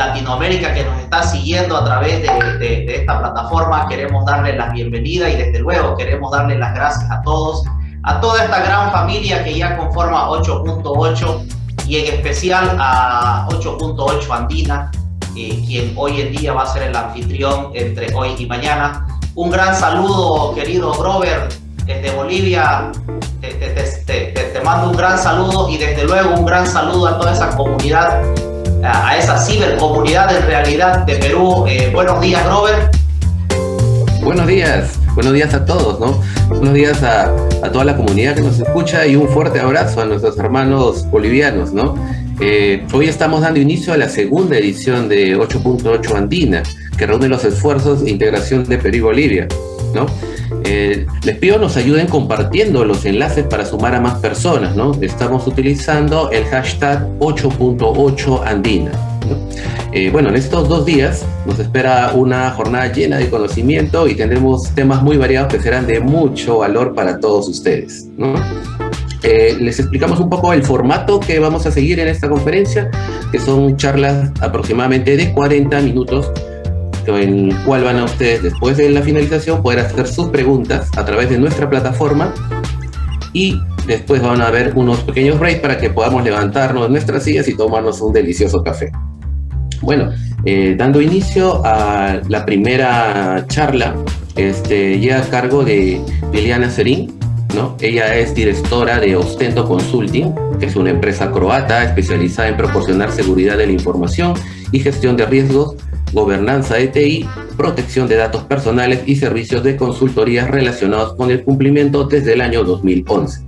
Latinoamérica que nos está siguiendo a través de, esta plataforma. Queremos darles la bienvenida y desde luego queremos darles las gracias a todos, a toda esta gran familia que ya conforma 8.8 y en especial a 8.8 Andina, eh, quien hoy en día va a ser el anfitrión entre hoy y mañana. Un gran saludo, querido Robert, desde Bolivia. Te, mando un gran saludo y desde luego un gran saludo a toda esa comunidad, a esa cibercomunidad en realidad de Perú. Eh, buenos días, Robert. Buenos días, buenos días a todos, ¿no? Buenos días a, a, toda la comunidad que nos escucha y un fuerte abrazo a nuestros hermanos bolivianos, ¿no? Eh, hoy estamos dando inicio a la segunda edición de 8.8 Andina, que reúne los esfuerzos de integración de Perú y Bolivia, ¿no? Eh, les pido nos ayuden compartiendo los enlaces para sumar a más personas, ¿no? Estamos utilizando el hashtag 8.8 Andina. Eh, bueno, en estos dos días nos espera una jornada llena de conocimiento y tendremos temas muy variados que serán de mucho valor para todos ustedes. Eh, les explicamos un poco el formato que vamos a seguir en esta conferencia, que son charlas aproximadamente de 40 minutos, el cual van a ustedes, después de la finalización, poder hacer sus preguntas a través de nuestra plataforma y después van a haber unos pequeños breaks para que podamos levantarnos de nuestras sillas y tomarnos un delicioso café. Bueno, eh, dando inicio a la primera charla, este, llega a cargo de Liliana Serín, Ella es directora de Ostento Consulting, que es una empresa croata especializada en proporcionar seguridad de la información y gestión de riesgos, gobernanza de TI, protección de datos personales y servicios de consultoría relacionados con el cumplimiento desde el año 2011.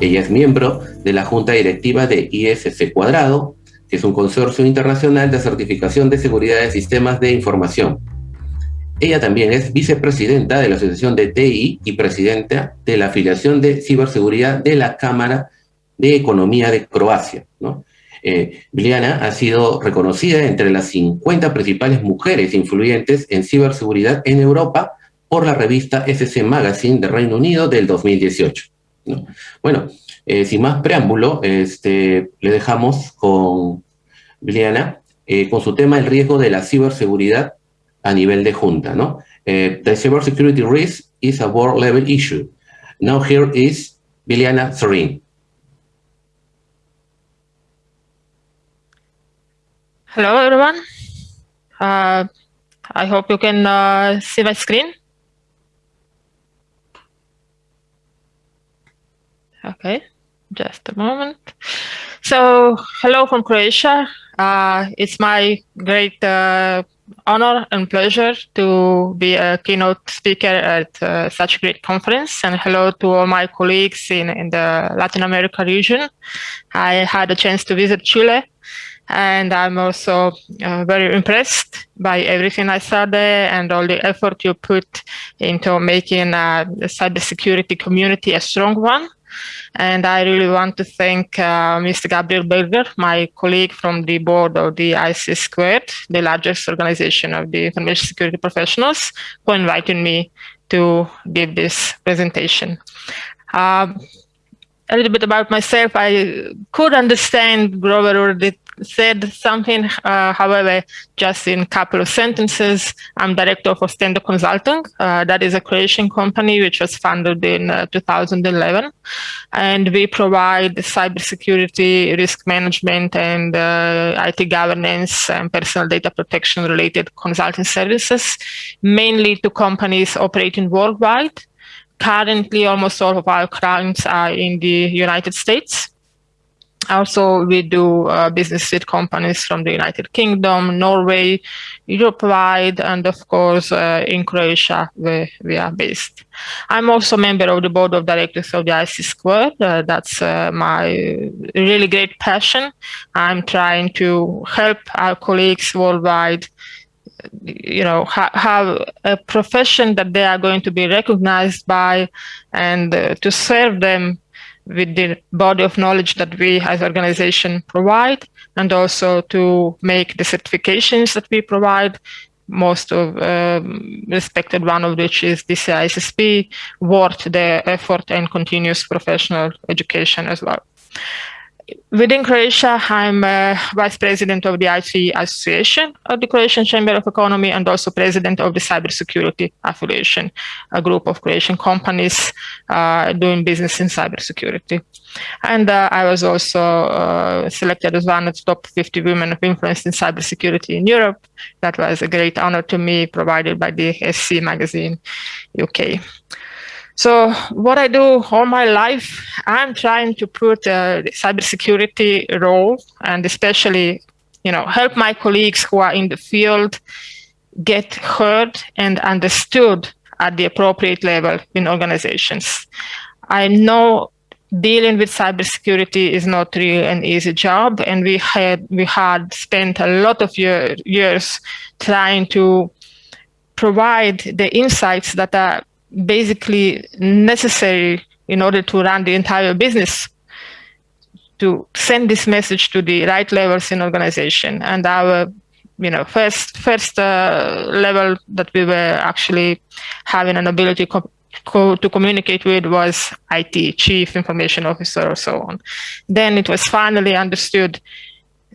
Ella es miembro de la Junta Directiva de ISC Cuadrado, que es un consorcio internacional de certificación de seguridad de sistemas de información. Ella también es vicepresidenta de la Asociación de TI y presidenta de la afiliación de ciberseguridad de la Cámara de Economía de Croacia. ¿no? Eh, ha sido reconocida entre las 50 principales mujeres influyentes en ciberseguridad en Europa por la revista SC Magazine de Reino Unido del 2018. Bueno, eh, sin más preámbulo, este, le dejamos con Liliana eh, con su tema el riesgo de la ciberseguridad a nivel de junta, ¿no? Eh, the cybersecurity risk is a world level issue. Now here is Liliana Sorin. Hello, everyone. Uh, I hope you can uh, see my screen. Okay, just a moment. So, hello from Croatia. Uh, it's my great uh, honor and pleasure to be a keynote speaker at uh, such a great conference. And hello to all my colleagues in, in the Latin America region. I had a chance to visit Chile and I'm also uh, very impressed by everything I saw there and all the effort you put into making uh, the cybersecurity community a strong one. And I really want to thank uh, Mr. Gabriel Berger, my colleague from the board of the ISC Squared, the largest organization of the information security professionals, for inviting me to give this presentation. Um, a little bit about myself. I could understand Grover already said something, uh, however, just in a couple of sentences, I'm director of Ostendo Consulting. Uh, that is a Croatian company which was founded in uh, 2011. And we provide cybersecurity, risk management, and uh, IT governance and personal data protection related consulting services, mainly to companies operating worldwide. Currently, almost all of our clients are in the United States. Also, we do uh, business with companies from the United Kingdom, Norway, Europe-wide, and of course, uh, in Croatia, where we are based. I'm also a member of the board of directors of the ISC Square. Uh, that's uh, my really great passion. I'm trying to help our colleagues worldwide you know ha have a profession that they are going to be recognized by and uh, to serve them with the body of knowledge that we as organization provide and also to make the certifications that we provide most of um, respected one of which is the CISSP worth the effort and continuous professional education as well. Within Croatia, I'm uh, vice president of the IT Association of the Croatian Chamber of Economy and also president of the Cybersecurity Affiliation, a group of Croatian companies uh, doing business in cybersecurity. And uh, I was also uh, selected as one of the top 50 women of influence in cybersecurity in Europe. That was a great honor to me, provided by the SC magazine UK. So what I do all my life, I'm trying to put a cybersecurity role and especially, you know, help my colleagues who are in the field get heard and understood at the appropriate level in organizations. I know dealing with cybersecurity is not really an easy job, and we had we had spent a lot of year, years trying to provide the insights that are basically necessary in order to run the entire business to send this message to the right levels in organization and our you know first first uh, level that we were actually having an ability co co to communicate with was IT chief information officer or so on then it was finally understood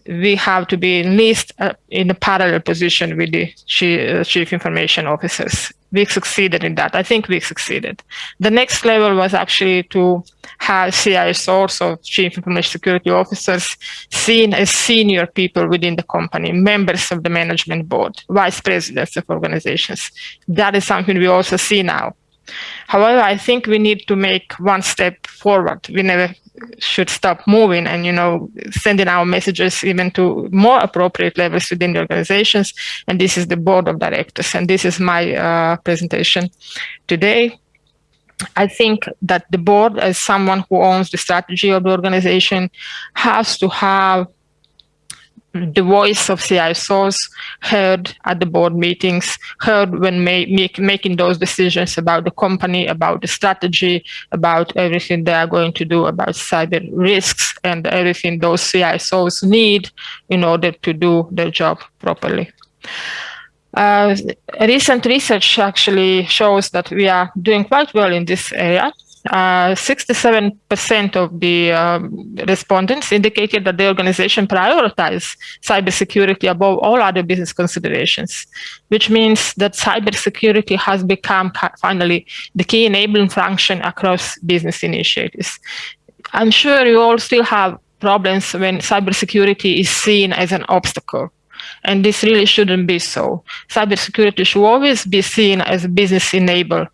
we have to be at least uh, in a parallel position with the chief, uh, chief information officers. We succeeded in that. I think we succeeded. The next level was actually to have CISOs or chief information security officers seen as senior people within the company, members of the management board, vice presidents of organizations. That is something we also see now. However, I think we need to make one step forward. We never should stop moving and you know sending our messages even to more appropriate levels within the organizations. And this is the board of directors. And this is my uh, presentation today. I think that the board as someone who owns the strategy of the organization has to have the voice of CISOs heard at the board meetings, heard when make, making those decisions about the company, about the strategy, about everything they are going to do about cyber risks and everything those CISOs need in order to do their job properly. Uh, recent research actually shows that we are doing quite well in this area. 67% uh, of the um, respondents indicated that the organization prioritizes cybersecurity above all other business considerations, which means that cybersecurity has become finally the key enabling function across business initiatives. I'm sure you all still have problems when cybersecurity is seen as an obstacle. And this really shouldn't be so. Cybersecurity should always be seen as a business enabler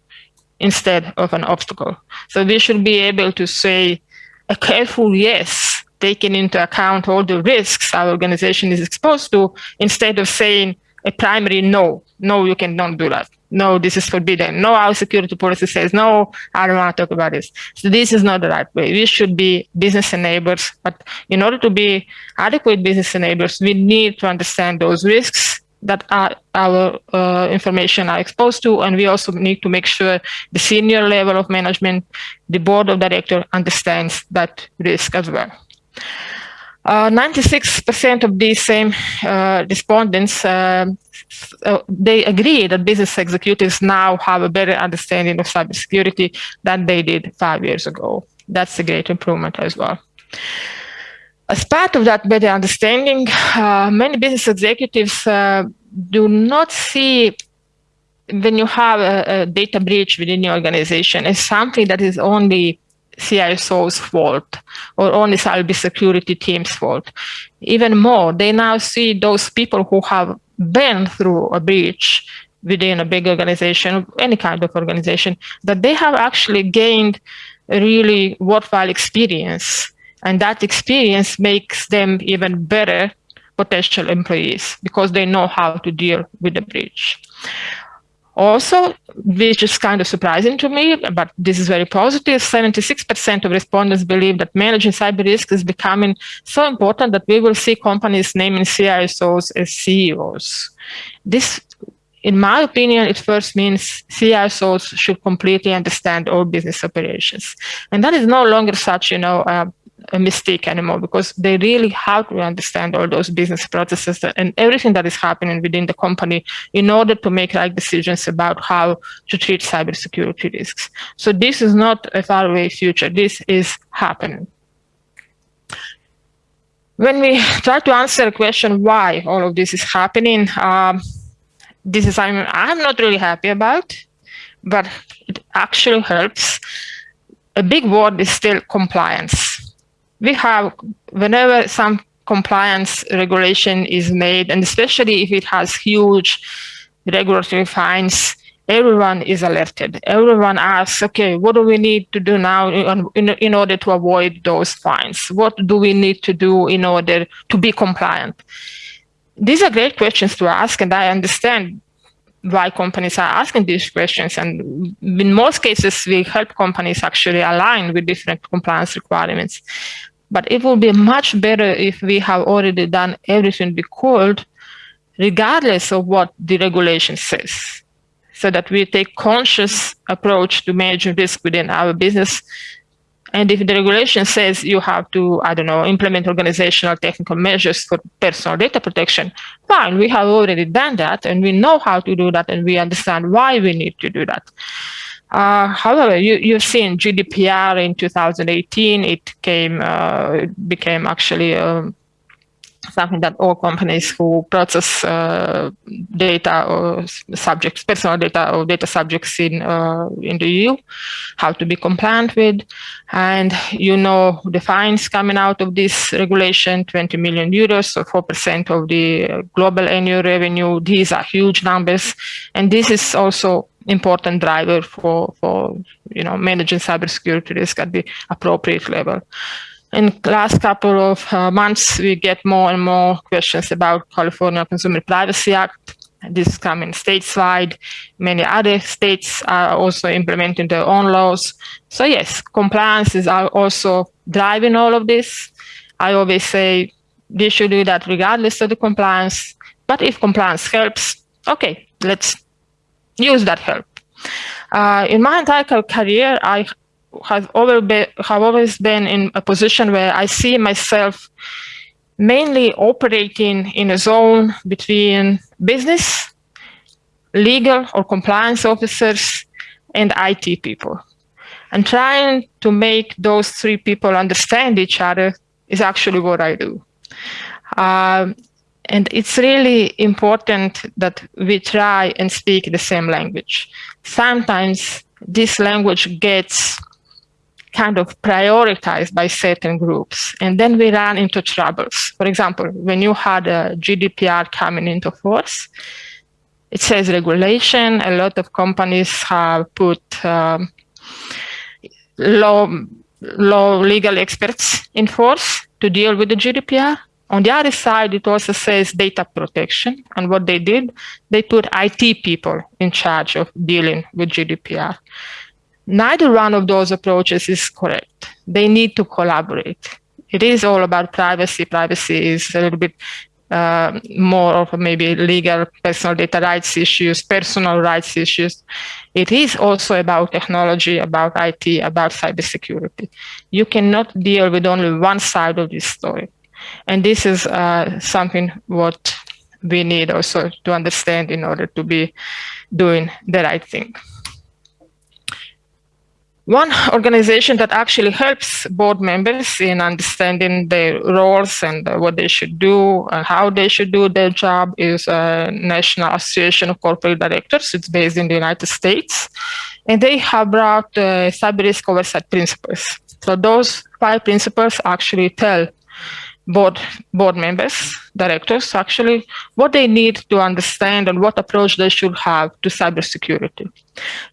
instead of an obstacle. So we should be able to say a careful yes, taking into account all the risks our organization is exposed to, instead of saying a primary no, no, you cannot do that. No, this is forbidden. No, our security policy says, no, I don't want to talk about this. So this is not the right way. We should be business enablers, but in order to be adequate business enablers, we need to understand those risks that our, our uh, information are exposed to. And we also need to make sure the senior level of management, the board of director understands that risk as well. 96% uh, of these same uh, respondents, uh, uh, they agree that business executives now have a better understanding of cybersecurity than they did five years ago. That's a great improvement as well. As part of that better understanding, uh, many business executives uh, do not see when you have a, a, data breach within your organization as something that is only CISO's fault or only cybersecurity team's fault. Even more, they now see those people who have been through a breach within a big organization, any kind of organization, that they have actually gained a really worthwhile experience and that experience makes them even better potential employees because they know how to deal with the breach. Also, which is kind of surprising to me, but this is very positive, 76% of respondents believe that managing cyber risk is becoming so important that we will see companies naming CISOs as CEOs. This, in my opinion, it first means CISOs should completely understand all business operations. And that is no longer such, you know, uh, a mistake anymore because they really have to understand all those business processes and everything that is happening within the company in order to make right decisions about how to treat cybersecurity risks. So this is not a faraway future. This is happening. when we try to answer a question why all of this is happening, um, this is I'm not really happy about, but it actually helps. A big word is still compliance. We have whenever some compliance regulation is made, and especially if it has huge regulatory fines, everyone is alerted. Everyone asks, okay, what do we need to do now in, in, in, order to avoid those fines? What do we need to do in order to be compliant? These are great questions to ask, and I understand why companies are asking these questions. And in most cases, we help companies actually align with different compliance requirements. But it will be much better if we have already done everything could, regardless of what the regulation says, so that we take conscious approach to managing risk within our business. And if the regulation says you have to, I don't know, implement organizational technical measures for personal data protection, fine, we have already done that and we know how to do that and we understand why we need to do that. Uh, however, you, you've seen GDPR in 2018, it came, uh, became actually um, something that all companies who process uh, data or subjects, personal data or data subjects in uh, in the EU, have to be compliant with. And you know the fines coming out of this regulation, 20 million euros, so 4% of the global annual revenue. These are huge numbers. And this is also important driver for, for you know, managing cybersecurity risk at the appropriate level. In the last couple of uh, months, we get more and more questions about California Consumer Privacy Act. This is coming stateside. Many other states are also implementing their own laws. So yes, compliance is also driving all of this. I always say they should do that regardless of the compliance. But if compliance helps, okay, let's use that help. Uh, in my entire career, I have, been, have always been in a position where I see myself mainly operating in a zone between business, legal or compliance officers, and IT people. And trying to make those three people understand each other is actually what I do. Um, and it's really important that we try and speak the same language. Sometimes this language gets kind of prioritized by certain groups, and then we run into troubles. For example, when you had a GDPR coming into force, it says regulation. A lot of companies have put um, law, law legal experts in force to deal with the GDPR. On the other side, it also says data protection. And what they did, they put IT people in charge of dealing with GDPR. Neither one of those approaches is correct. They need to collaborate. It is all about privacy. Privacy is a little bit uh, more of maybe legal personal data rights issues, personal rights issues. It is also about technology, about IT, about cybersecurity. You cannot deal with only one side of this story. And this is uh, something what we need also to understand in order to be doing the right thing. One organization that actually helps board members in understanding their roles and what they should do and how they should do their job is National Association of Corporate Directors. It's based in the United States. And they have brought uh, cyber risk oversight principles. So those five principles actually tell board board members, directors, actually, what they need to understand and what approach they should have to cybersecurity.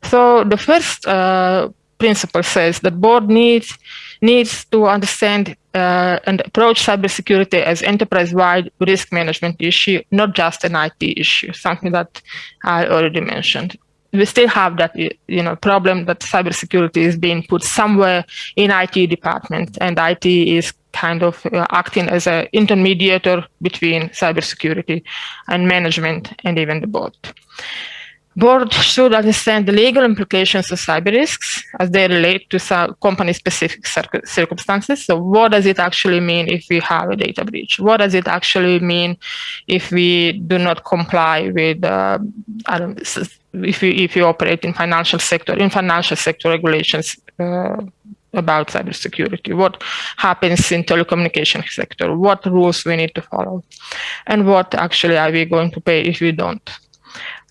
So the first uh, principle says that board needs needs to understand uh, and approach cybersecurity as enterprise-wide risk management issue, not just an IT issue, something that I already mentioned we still have that you know problem that cybersecurity is being put somewhere in IT department, and IT is kind of uh, acting as an intermediator between cybersecurity and management and even the board. Board should understand the legal implications of cyber risks as they relate to company-specific circumstances. So what does it actually mean if we have a data breach? What does it actually mean if we do not comply with, uh, if you, if you operate in financial sector, in financial sector regulations, uh, about cybersecurity, what happens in telecommunication sector, what rules we need to follow, and what actually are we going to pay if we don't.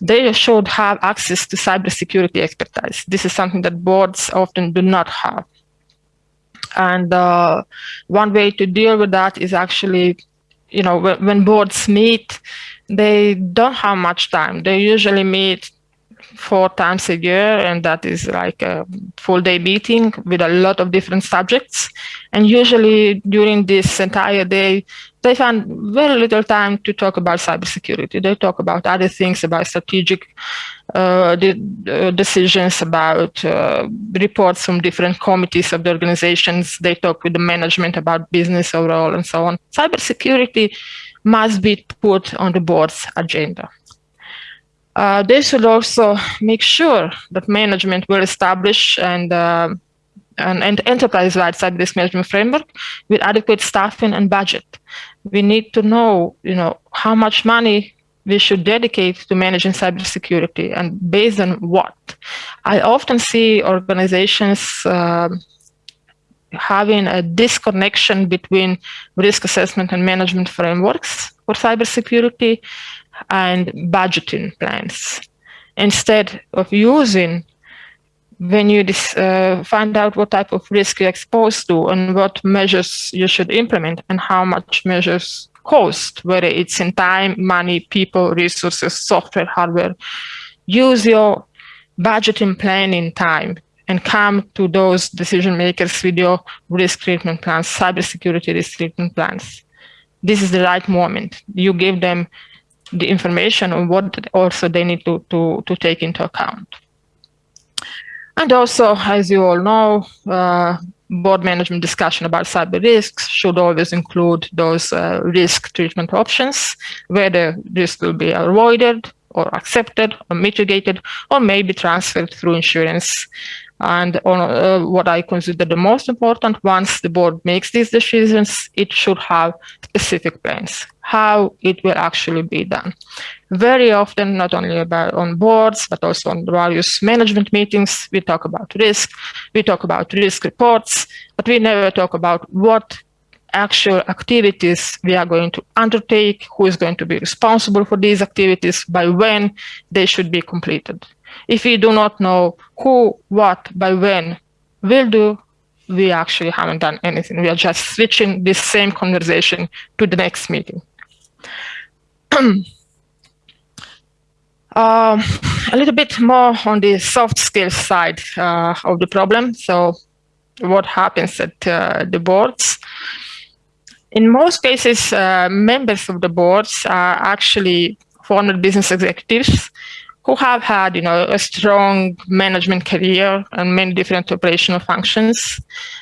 They should have access to cybersecurity expertise. This is something that boards often do not have. And uh, one way to deal with that is actually, you know, when, when boards meet, they don't have much time. They usually meet four times a year, and that is like a full day meeting with a lot of different subjects. And usually during this entire day, they find very little time to talk about cybersecurity. They talk about other things, about strategic uh, uh, decisions, about uh, reports from different committees of the organizations. They talk with the management about business overall and so on. Cybersecurity must be put on the board's agenda. Uh, they should also make sure that management will establish and uh, an, an enterprise-wide cyber risk management framework with adequate staffing and budget. We need to know, you know, how much money we should dedicate to managing cybersecurity and based on what. I often see organizations uh, having a disconnection between risk assessment and management frameworks for cybersecurity and budgeting plans. Instead of using when you uh, find out what type of risk you're exposed to and what measures you should implement and how much measures cost, whether it's in time, money, people, resources, software, hardware. Use your budgeting plan in time and come to those decision makers with your risk treatment plans, cybersecurity risk treatment plans. This is the right moment. You give them the information on what also they need to, to, to take into account. And also, as you all know, uh, board management discussion about cyber risks should always include those uh, risk treatment options, whether risk will be avoided or accepted or mitigated or maybe transferred through insurance and on, uh, what I consider the most important, once the board makes these decisions, it should have specific plans, how it will actually be done. Very often, not only about on boards, but also on various management meetings, we talk about risk, we talk about risk reports, but we never talk about what actual activities we are going to undertake, who is going to be responsible for these activities, by when they should be completed. If we do not know who, what, by when will do, we actually haven't done anything. We are just switching this same conversation to the next meeting. um, a little bit more on the soft skills side uh, of the problem. So what happens at uh, the boards? In most cases, uh, members of the boards are actually former business executives who have had, you know, a strong management career and many different operational functions,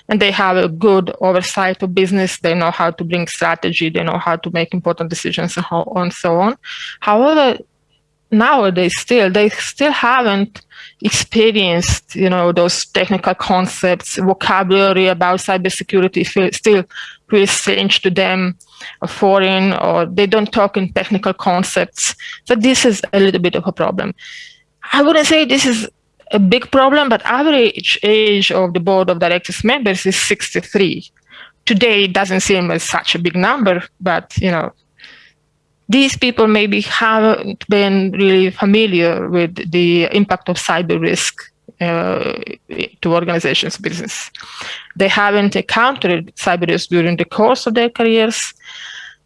and they have a good oversight of business. They know how to bring strategy. They know how to make important decisions and, how, and so on. However, nowadays still they still haven't experienced you know those technical concepts vocabulary about cybersecurity still feels strange to them or foreign or they don't talk in technical concepts. So this is a little bit of a problem. I wouldn't say this is a big problem but average age of the board of directors members is 63 today it doesn't seem as such a big number but you know these people maybe haven't been really familiar with the impact of cyber risk uh, to organizations' business. They haven't encountered cyber risk during the course of their careers.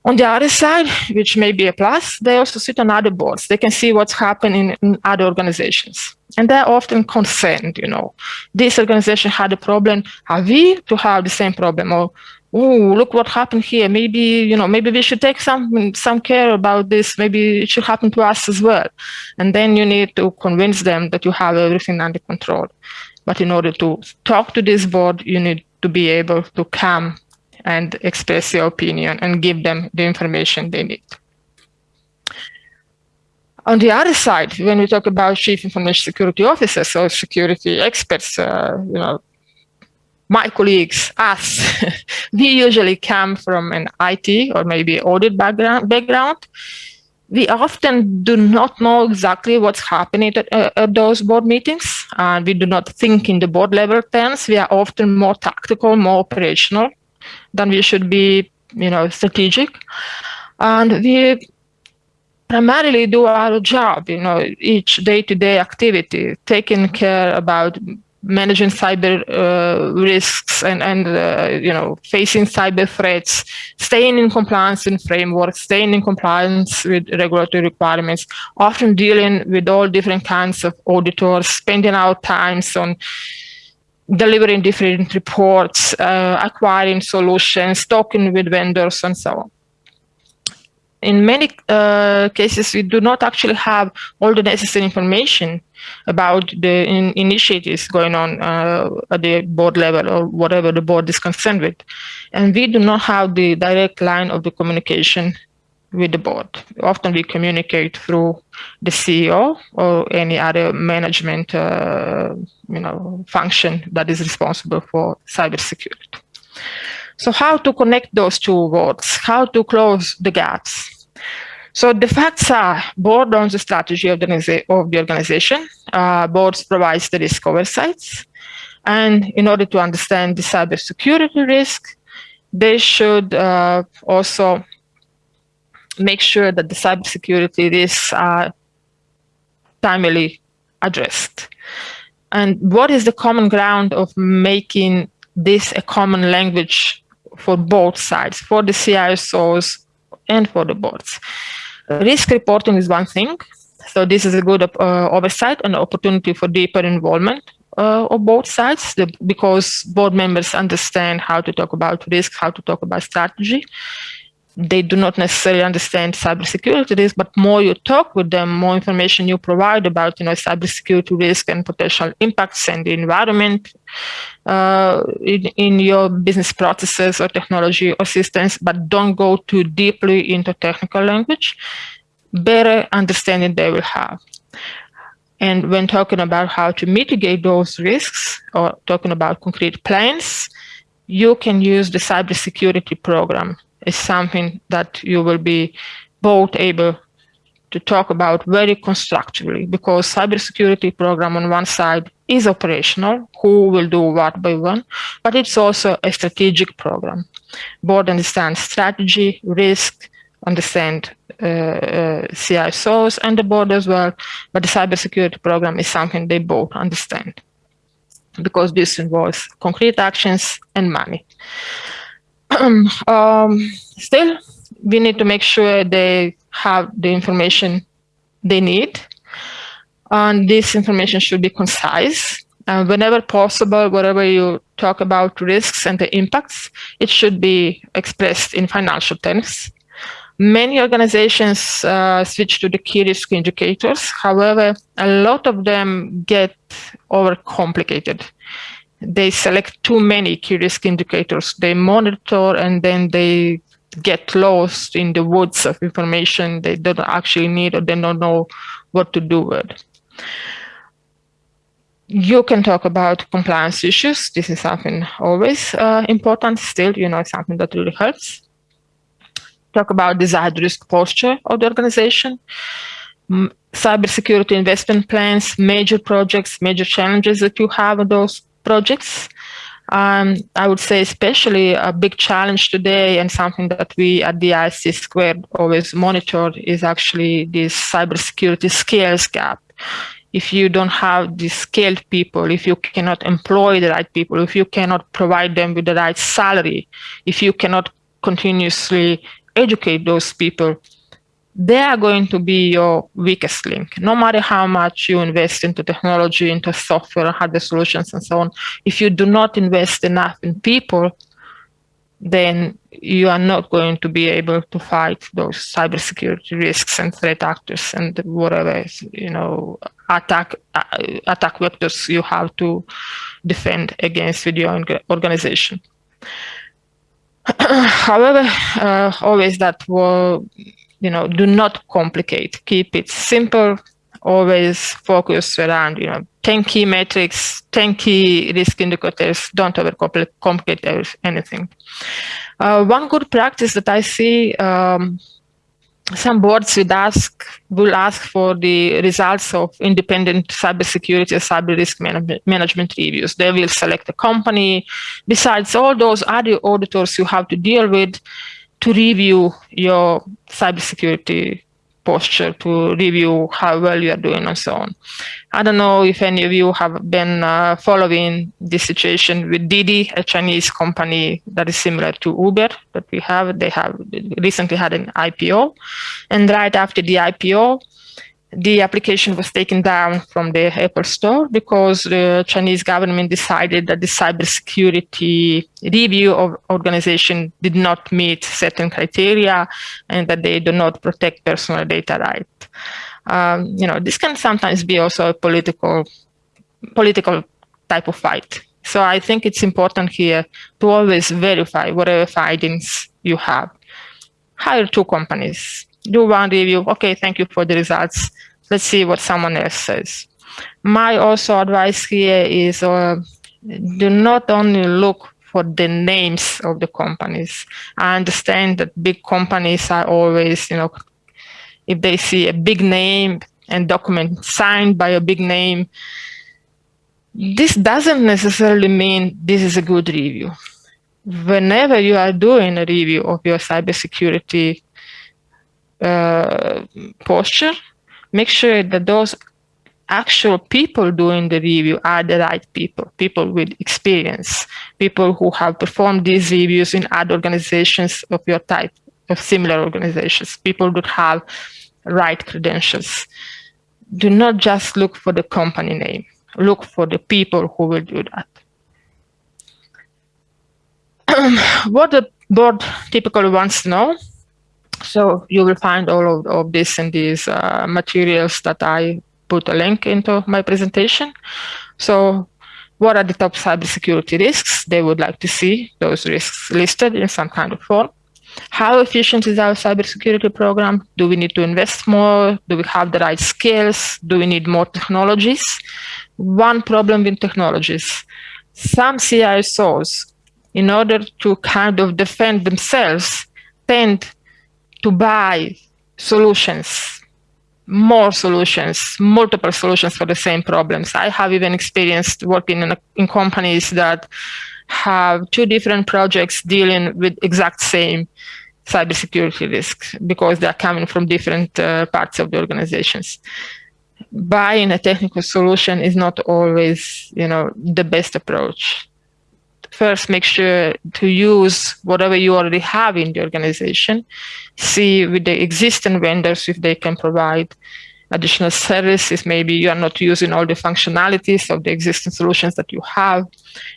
On the other side, which may be a plus, they also sit on other boards. They can see what's happening in other organizations. And they're often concerned, you know, this organization had a problem, are we to have the same problem? Or oh, look what happened here. Maybe, you know, maybe we should take some, some care about this. Maybe it should happen to us as well. And then you need to convince them that you have everything under control. But in order to talk to this board, you need to be able to come and express your opinion and give them the information they need. On the other side, when we talk about chief information security officers or security experts, uh, you know, my colleagues, us, we usually come from an IT or maybe audit background, background. we often do not know exactly what's happening at, uh, at those board meetings. And we do not think in the board level terms. We are often more tactical, more operational than we should be, you know, strategic. And we primarily do our job, you know, each day-to-day -day activity, taking care about managing cyber uh, risks and, and uh, you know, facing cyber threats, staying in compliance in frameworks, staying in compliance with regulatory requirements, often dealing with all different kinds of auditors, spending our times on delivering different reports, uh, acquiring solutions, talking with vendors, and so on in many uh, cases, we do not actually have all the necessary information about the in initiatives going on uh, at the board level or whatever the board is concerned with. And we do not have the direct line of the communication with the board. Often we communicate through the CEO or any other management uh, you know, function that is responsible for cybersecurity. So how to connect those two worlds, how to close the gaps. So the facts are board owns the strategy of the, of the organization, uh, boards provides the risk oversights, and in order to understand the cybersecurity risk, they should uh, also make sure that the cybersecurity risks are timely addressed. And what is the common ground of making this a common language for both sides, for the CISOs and for the boards. Risk reporting is one thing. So this is a good uh, oversight and opportunity for deeper involvement uh, of both sides the, because board members understand how to talk about risk, how to talk about strategy they do not necessarily understand cybersecurity risk, but more you talk with them, more information you provide about, you know, cybersecurity risk and potential impacts and the environment uh, in, in your business processes or technology or systems, but don't go too deeply into technical language, better understanding they will have. And when talking about how to mitigate those risks or talking about concrete plans, you can use the cybersecurity program is something that you will be both able to talk about very constructively because cybersecurity program on one side is operational, who will do what by when, but it's also a strategic program. Board understands strategy, risk, understand uh, uh, CISOs and the board as well, but the cybersecurity program is something they both understand because this involves concrete actions and money. um, still, we need to make sure they have the information they need. And this information should be concise. And whenever possible, wherever you talk about risks and the impacts, it should be expressed in financial terms. Many organizations uh, switch to the key risk indicators. However, a lot of them get overcomplicated they select too many key risk indicators. They monitor and then they get lost in the woods of information they don't actually need or they don't know what to do with. You can talk about compliance issues. This is something always uh, important still, you know, something that really helps. Talk about desired risk posture of the organization. Cybersecurity investment plans, major projects, major challenges that you have in those projects. Um, I would say especially a big challenge today and something that we at the ISC Squared always monitor is actually this cybersecurity skills gap. If you don't have the skilled people, if you cannot employ the right people, if you cannot provide them with the right salary, if you cannot continuously educate those people, they are going to be your weakest link. No matter how much you invest into technology, into software, hardware solutions, and so on, if you do not invest enough in people, then you are not going to be able to fight those cybersecurity risks and threat actors and whatever you know attack uh, attack vectors you have to defend against with your organization. However, uh, always that will you know, do not complicate. Keep it simple. Always focus around, you know, 10 key metrics, 10 key risk indicators. Don't overcomplicate anything. Uh, one good practice that I see um, some boards would ask will ask for the results of independent cybersecurity cyber risk man management reviews. They will select a company. Besides all those other auditors you have to deal with to review your cybersecurity posture to review how well you are doing and so on. I don't know if any of you have been uh, following this situation with Didi, a Chinese company that is similar to Uber that we have. They have recently had an IPO. And right after the IPO, the application was taken down from the Apple Store because the Chinese government decided that the cybersecurity review of organization did not meet certain criteria and that they do not protect personal data right. Um, you know, this can sometimes be also a political, political type of fight. So I think it's important here to always verify whatever findings you have. Hire two companies, do one review. Okay, thank you for the results. Let's see what someone else says. My also advice here is uh, do not only look for the names of the companies. I understand that big companies are always, you know, if they see a big name and document signed by a big name, this doesn't necessarily mean this is a good review. Whenever you are doing a review of your cybersecurity uh, posture, make sure that those actual people doing the review are the right people, people with experience, people who have performed these reviews in other organizations of your type, of similar organizations, people that have right credentials. Do not just look for the company name, look for the people who will do that. what the board typically wants to know so you will find all of, of this in these uh, materials that I put a link into my presentation. So what are the top cybersecurity risks? They would like to see those risks listed in some kind of form. How efficient is our cybersecurity program? Do we need to invest more? Do we have the right skills? Do we need more technologies? One problem with technologies. Some CISOs, in order to kind of defend themselves, tend to buy solutions, more solutions, multiple solutions for the same problems. I have even experienced working in, a, in companies that have two different projects dealing with exact same cybersecurity risks because they're coming from different uh, parts of the organizations. Buying a technical solution is not always, you know, the best approach first make sure to use whatever you already have in the organization, see with the existing vendors if they can provide additional services. Maybe you are not using all the functionalities of the existing solutions that you have.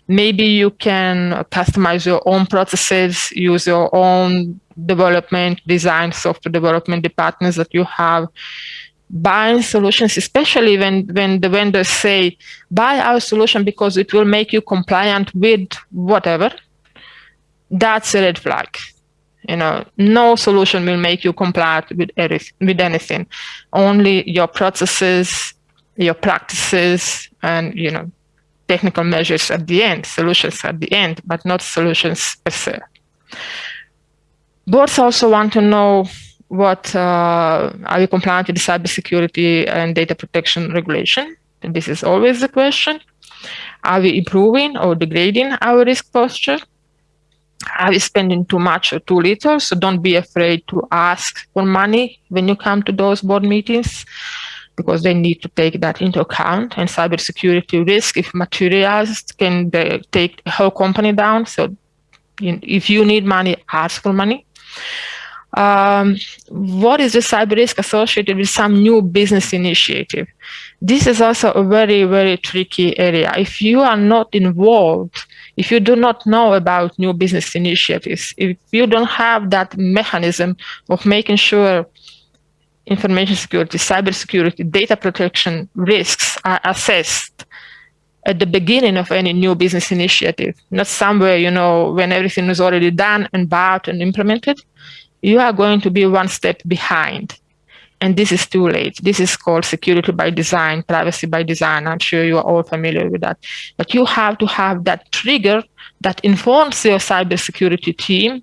Maybe you can customize your own processes, use your own development, design, software development departments that you have buying solutions, especially when, when the vendors say, buy our solution because it will make you compliant with whatever, that's a red flag. You know, no solution will make you compliant with, with anything. Only your processes, your practices, and, you know, technical measures at the end, solutions at the end, but not solutions per se. Boards also want to know what uh, are we compliant with the cybersecurity and data protection regulation? And this is always the question. Are we improving or degrading our risk posture? Are we spending too much or too little? So don't be afraid to ask for money when you come to those board meetings because they need to take that into account. And cybersecurity risk, if materialized, can take a whole company down. So if you need money, ask for money um, what is the cyber risk associated with some new business initiative? This is also a very, very tricky area. If you are not involved, if you do not know about new business initiatives, if you don't have that mechanism of making sure information security, cyber security, data protection risks are assessed at the beginning of any new business initiative, not somewhere, you know, when everything is already done and bought and implemented, you are going to be one step behind. And this is too late. This is called security by design, privacy by design. I'm sure you are all familiar with that. But you have to have that trigger that informs your cybersecurity team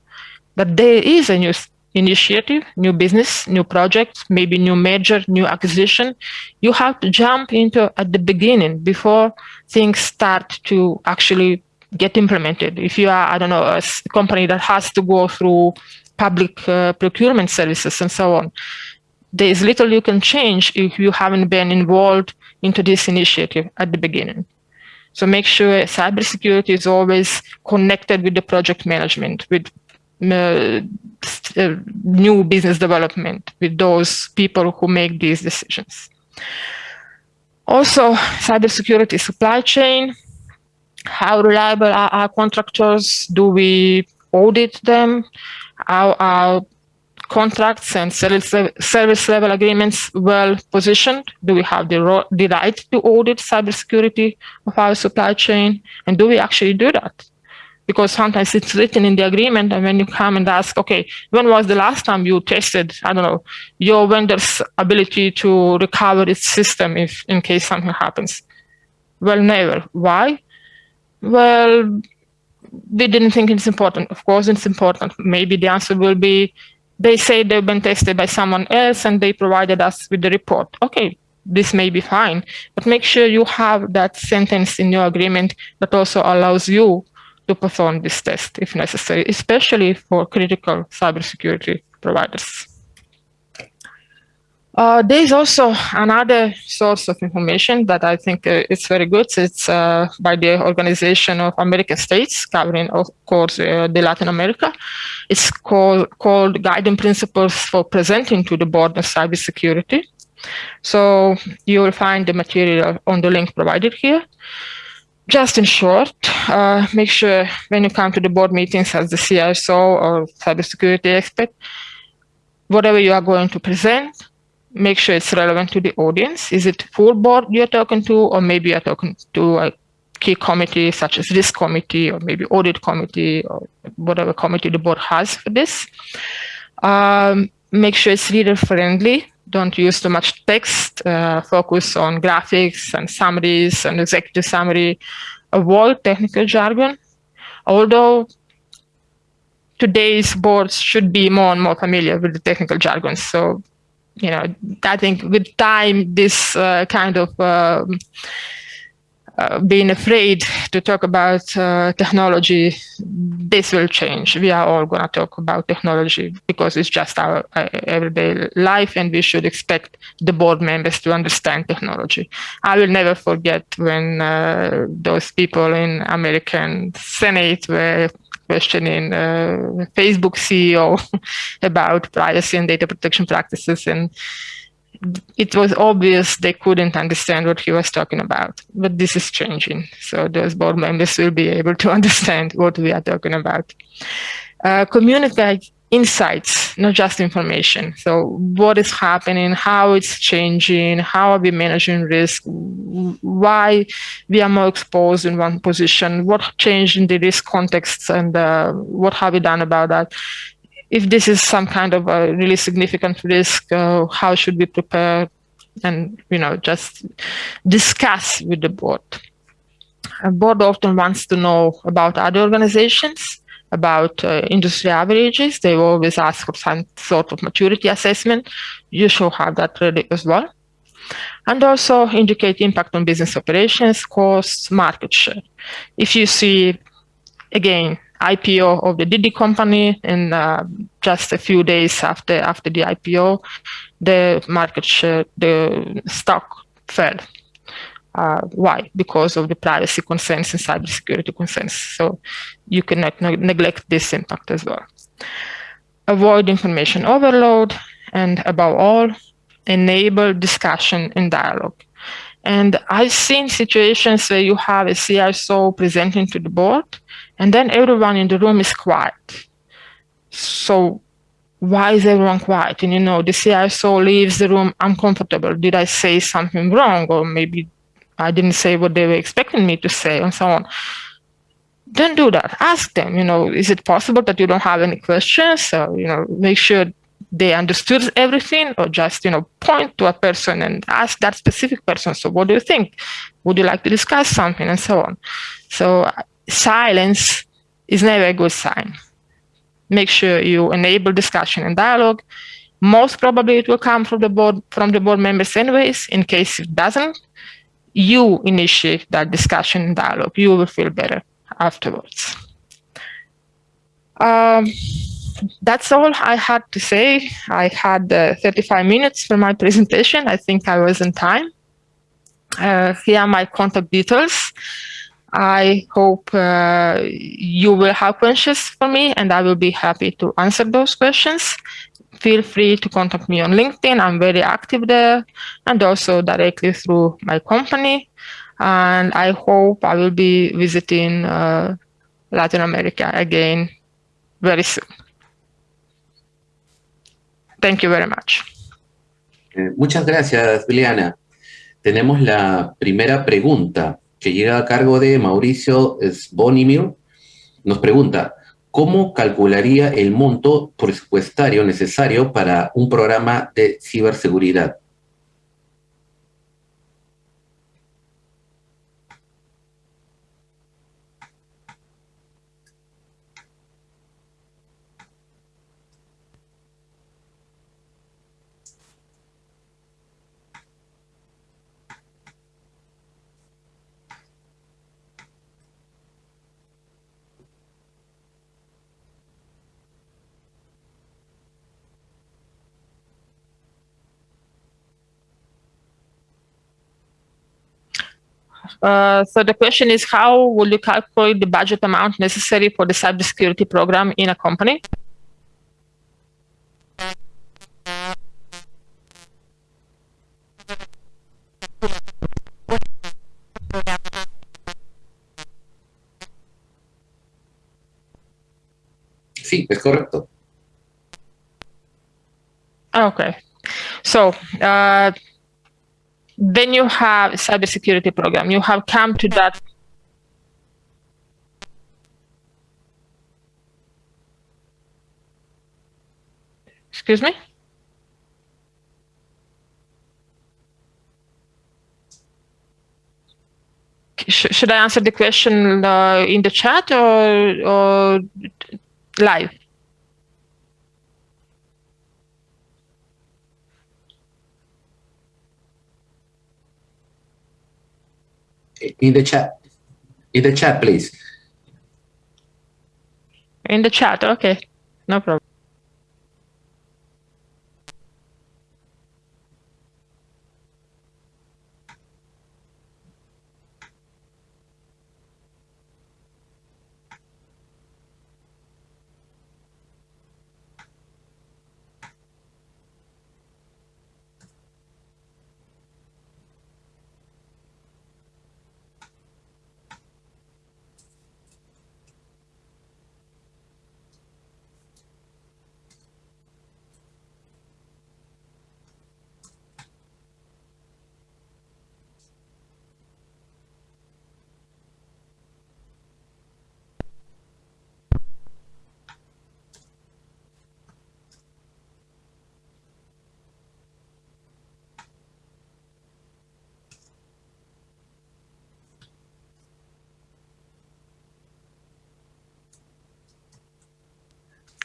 that there is a new initiative, new business, new project, maybe new merger, new acquisition, you have to jump into at the beginning before things start to actually get implemented. If you are, I don't know, a company that has to go through public uh, procurement services and so on, there is little you can change if you haven't been involved into this initiative at the beginning. So make sure cybersecurity is always connected with the project management, with uh, uh, new business development, with those people who make these decisions. Also, cybersecurity supply chain. How reliable are our contractors? Do we audit them? How our contracts and service level agreements well positioned? Do we have the, the right to audit cybersecurity of our supply chain? And do we actually do that? Because sometimes it's written in the agreement, and when you come and ask, okay, when was the last time you tested, I don't know, your vendor's ability to recover its system if in case something happens? Well, never. Why? Well, we didn't think it's important. Of course, it's important. Maybe the answer will be they say they've been tested by someone else and they provided us with the report. Okay, this may be fine, but make sure you have that sentence in your agreement that also allows you to perform this test if necessary, especially for critical cybersecurity providers. Uh, there is also another source of information that I think uh, is very good. It's uh, by the Organization of American States, covering, of course, uh, the Latin America. It's called, called Guiding Principles for Presenting to the Board of Cybersecurity. So you will find the material on the link provided here. Just in short, uh, make sure when you come to the board meetings as the CISO or cybersecurity expert, whatever you are going to present, make sure it's relevant to the audience. Is it full board you're talking to, or maybe you're talking to a key committee such as risk committee or maybe audit committee or whatever committee the board has for this. Um, make sure it's reader friendly. Don't use too much text. Uh, focus on graphics and summaries and executive summary. Avoid technical jargon. Although today's boards should be more and more familiar with the technical jargon. So you know, I think with time, this uh, kind of uh, uh, being afraid to talk about uh, technology, this will change. We are all going to talk about technology because it's just our uh, everyday life and we should expect the board members to understand technology. I will never forget when uh, those people in American Senate were questioning uh, Facebook CEO about privacy and data protection practices. And it was obvious they couldn't understand what he was talking about. But this is changing. So those board members will be able to understand what we are talking about. Uh, communicate insights, not just information. So what is happening, how it's changing, how are we managing risk, why we are more exposed in one position, what changed in the risk context, and uh, what have we done about that. If this is some kind of a really significant risk, uh, how should we prepare and you know just discuss with the board. A board often wants to know about other organizations about uh, industry averages. They always ask for some sort of maturity assessment. You should have that ready as well. And also indicate impact on business operations, costs, market share. If you see, again, IPO of the Didi company and uh, just a few days after after the IPO, the market share, the stock fell uh, why? Because of the privacy concerns and cybersecurity concerns. So you cannot ne neglect this impact as well. Avoid information overload, and above all, enable discussion and dialogue. And I've seen situations where you have a CISO presenting to the board, and then everyone in the room is quiet. So why is everyone quiet? And you know, the CISO leaves the room uncomfortable. Did I say something wrong? Or maybe I didn't say what they were expecting me to say and so on. Don't do that. Ask them, you know, is it possible that you don't have any questions? So, you know, make sure they understood everything or just, you know, point to a person and ask that specific person. So what do you think? Would you like to discuss something and so on? So silence is never a good sign. make sure you enable discussion and dialogue. Most probably it will come from the board from the board members anyways. In case it doesn't, you initiate that discussion and dialogue. You will feel better afterwards. Um, that's all I had to say. I had uh, 35 minutes for my presentation. I think I was in time. Uh, here are my contact details. I hope uh, you will have questions for me and I will be happy to answer those questions. Feel free to contact me on LinkedIn. I'm very active there and also directly through my company. And I hope I will be visiting uh, Latin America again very soon. Thank you very much. Eh, muchas gracias, Liliana. Tenemos la primera pregunta que llega a cargo de Mauricio Sbonimir. Nos pregunta, ¿cómo calcularía el monto presupuestario necesario para un programa de ciberseguridad? Uh, so the question is, how will you calculate the budget amount necessary for the cybersecurity program in a company? Es correcto. Okay. So, uh, then you have cybersecurity program. You have come to that Excuse me? should I answer the question uh, in the chat or, or live? In the chat. In the chat, please. In the chat, okay. No problem.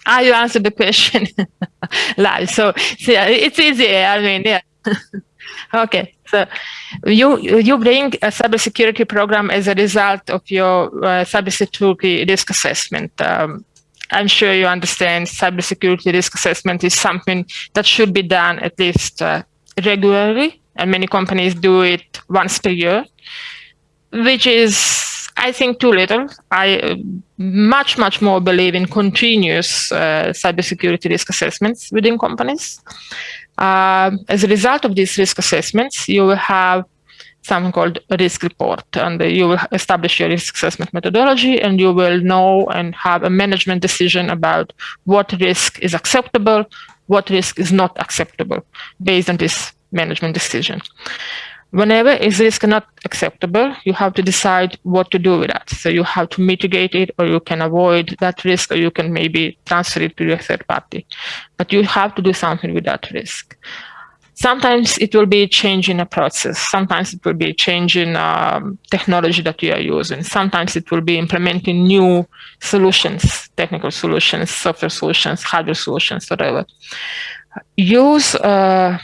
Ah, you answered the question live. So, so yeah, it's easy. I mean, yeah. okay. So you you bring a cybersecurity program as a result of your uh, cybersecurity risk assessment. Um, I'm sure you understand cybersecurity risk assessment is something that should be done at least uh, regularly, and many companies do it once per year, which is I think too little. I uh, much, much more believe in continuous uh, cybersecurity risk assessments within companies. Uh, as a result of these risk assessments, you will have something called a risk report, and you will establish your risk assessment methodology, and you will know and have a management decision about what risk is acceptable, what risk is not acceptable based on this management decision. Whenever is risk not acceptable, you have to decide what to do with that. So you have to mitigate it or you can avoid that risk or you can maybe transfer it to your third party. But you have to do something with that risk. Sometimes it will be changing a process. Sometimes it will be changing um, technology that you are using. Sometimes it will be implementing new solutions, technical solutions, software solutions, hardware solutions, whatever. Use, uh,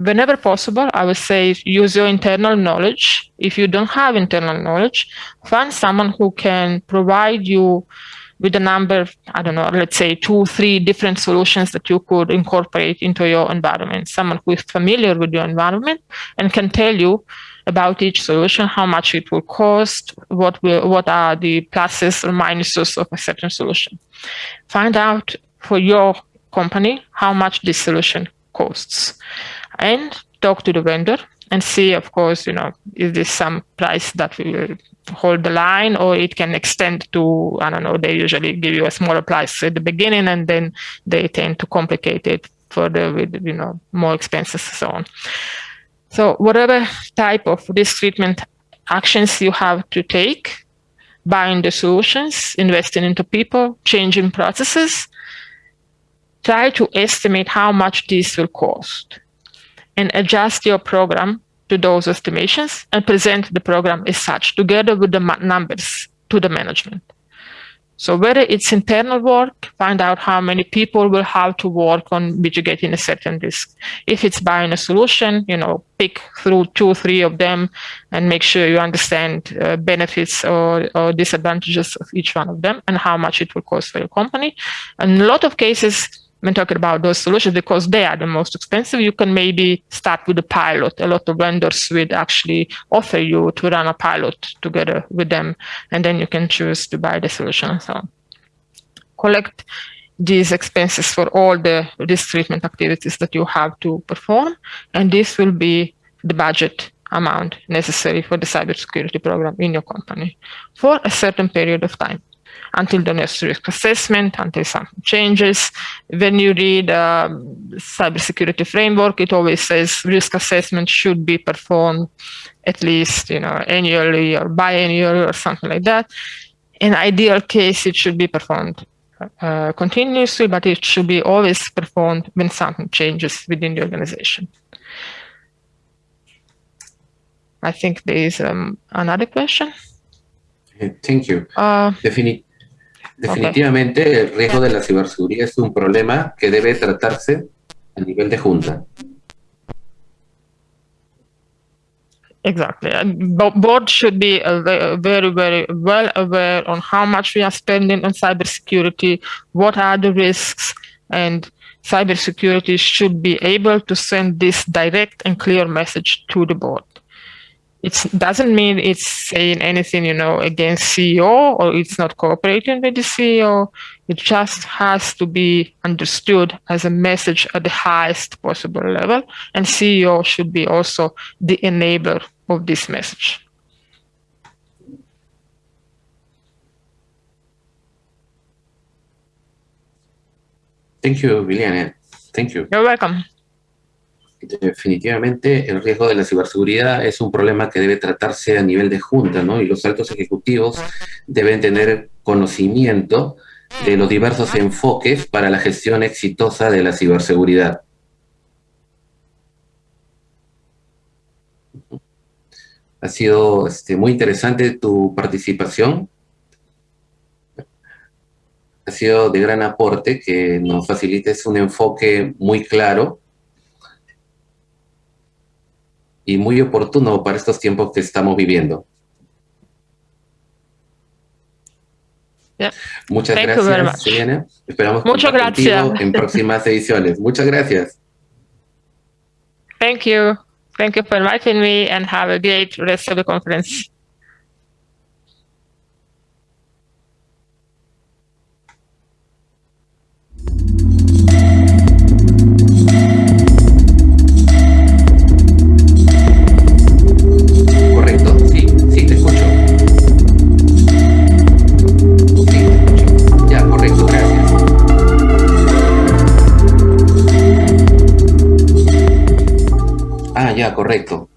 whenever possible, I would say use your internal knowledge. If you don't have internal knowledge, find someone who can provide you with a number, I don't know, let's say two, three different solutions that you could incorporate into your environment. Someone who is familiar with your environment and can tell you about each solution, how much it will cost, what will, what are the pluses or minuses of a certain solution. Find out for your company how much this solution costs and talk to the vendor and see, of course, you know, is this some price that will hold the line or it can extend to, I don't know, they usually give you a smaller price at the beginning and then they tend to complicate it further with, you know, more expenses and so on. So whatever type of risk treatment actions you have to take, buying the solutions, investing into people, changing processes, try to estimate how much this will cost and adjust your program to those estimations and present the program as such together with the numbers to the management. So whether it's internal work, find out how many people will have to work on mitigating a certain risk. If it's buying a solution, you know, pick through two or three of them and make sure you understand uh, benefits or, or disadvantages of each one of them and how much it will cost for your company. And in a lot of cases, when talking about those solutions because they are the most expensive, you can maybe start with a pilot. A lot of vendors would actually offer you to run a pilot together with them, and then you can choose to buy the solution. So collect these expenses for all the risk treatment activities that you have to perform, and this will be the budget amount necessary for the cybersecurity program in your company for a certain period of time until the next risk assessment, until something changes. When you read uh, cybersecurity framework, it always says risk assessment should be performed at least you know annually or biannually or something like that. In ideal case, it should be performed uh, continuously, but it should be always performed when something changes within the organization. I think there is um, another question. Thank you. Uh, Defini Definitivamente okay. el riesgo de la ciberseguridad es un problema que debe tratarse a nivel de junta. Exactly. Board should be very, very well aware on how much we are spending on cybersecurity, what are the risks, and cybersecurity should be able to send this direct and clear message to the board it doesn't mean it's saying anything, you know, against CEO or it's not cooperating with the CEO. It just has to be understood as a message at the highest possible level. And CEO should be also the enabler of this message. Thank you, Liliana. Thank you. You're welcome. Definitivamente el riesgo de la ciberseguridad es un problema que debe tratarse a nivel de junta, ¿no? Y los altos ejecutivos deben tener conocimiento de los diversos enfoques para la gestión exitosa de la ciberseguridad. Ha sido este, muy interesante tu participación. Ha sido de gran aporte que nos facilites un enfoque muy claro y muy oportuno para estos tiempos que estamos viviendo. Muchas gracias, Selena. Esperamos Muchas gracias. en próximas ediciones. Muchas gracias. Thank you. Thank you for inviting me and have a great rest of the conference. Correcto.